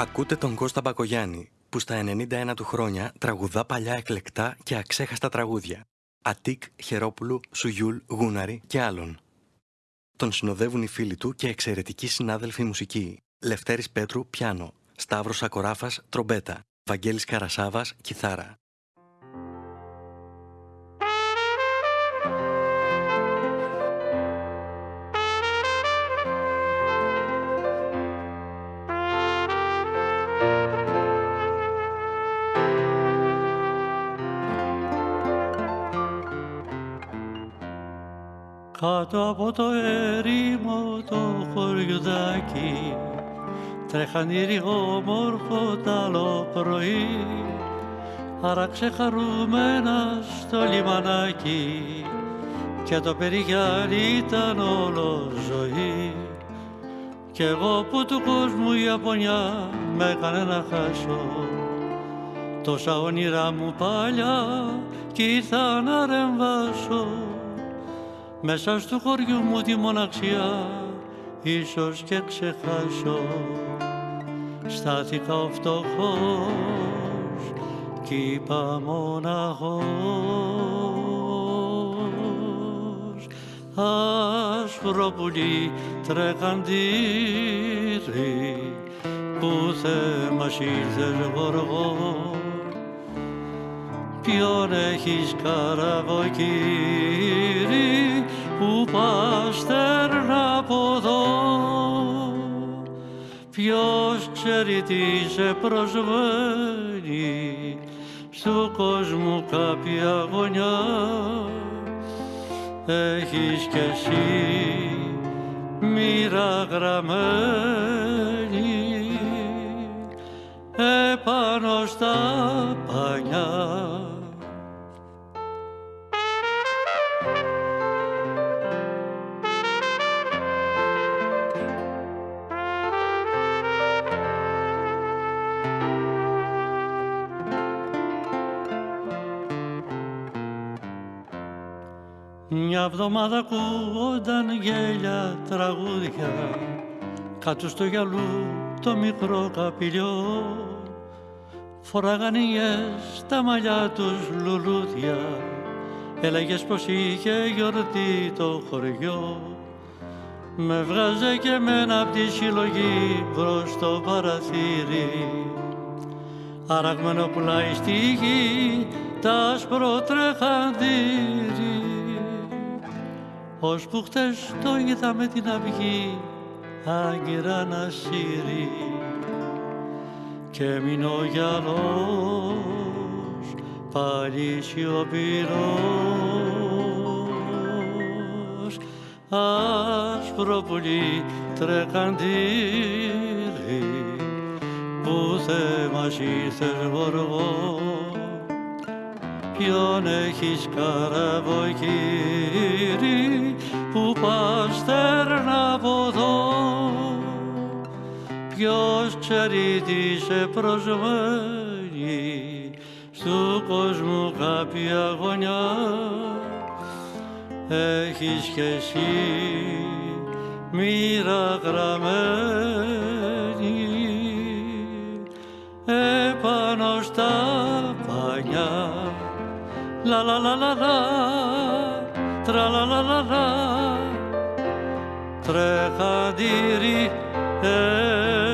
Ακούτε τον Κώστας Μπακογιάννη, που στα 91 του χρόνια τραγουδά παλιά εκλεκτά και αξέχαστα τραγούδια. Ατίκ, Χερόπουλου, Σουγιούλ, Γούναρη και άλλων. Τον συνοδεύουν οι φίλοι του και εξαιρετικοί συνάδελφοι μουσικοί. Λευτέρης Πέτρου, πιάνο. Σταύρος Ακοράφας, τρομπέτα. Βαγγέλης Καρασάβας, κιθάρα. Κάτω από το ερήμο το χωριουδάκι. Τρέχαν οι όμορφο τ' άλλο πρωί. Άραξε χαρούμενα στο λιμανάκι. Και το περιγιάλι ήταν όλο ζωή. Κι εγώ που του κόσμου η Ιαπωνιά με έκανε να χάσω. Τόσα όνειρά μου παλιά κι ήρθα να ρεμβάσω μέσα στο χωριού μου τη μοναξιά ίσως και ξεχάσω. Στάθηκα ο φτωχός κι είπα μοναχός. Άσπρο πουλί τρεχαντήρι που θέμας ήρθες γοργό. Ποιον έχεις καραβοκύρι; Που πας από εδώ. Ποιος ξέρει τι σε προσβαίνει. Στου κόσμου κάποια γωνιά. Έχεις κι εσύ μοίρα γραμμένη. Επάνω στα πανιά Μια βδομάδα ακούγονταν γέλια τραγούδια κάτω στο γυαλού το μικρό καπηλιό. Φοράγαν οι τα μαλλιά τους λουλούδια έλεγες πως είχε γιορτή το χωριό. Με βγάζε και μένα απ' τη συλλογή προς το παραθύρι. Αραγμένο πουλάει στη γη τα άσπρο ως που χτες το είδα με την αυγή άγκυρα να σύρει. Και μείνω ο γυαλός πάλι σιωπηρός. Άσπρο πουλί τρεκαντήρι που θέμας ήρθες γοργός ποιον έχεις καραβοκύρι που πας από εδώ. Ποιος ξέρει τι σε προσμένει στου κόσμου κάποια γωνιά. Έχεις κι εσύ μοίρα γραμμένη La la la la la, tra la la la la, tre cadiri e... Eh.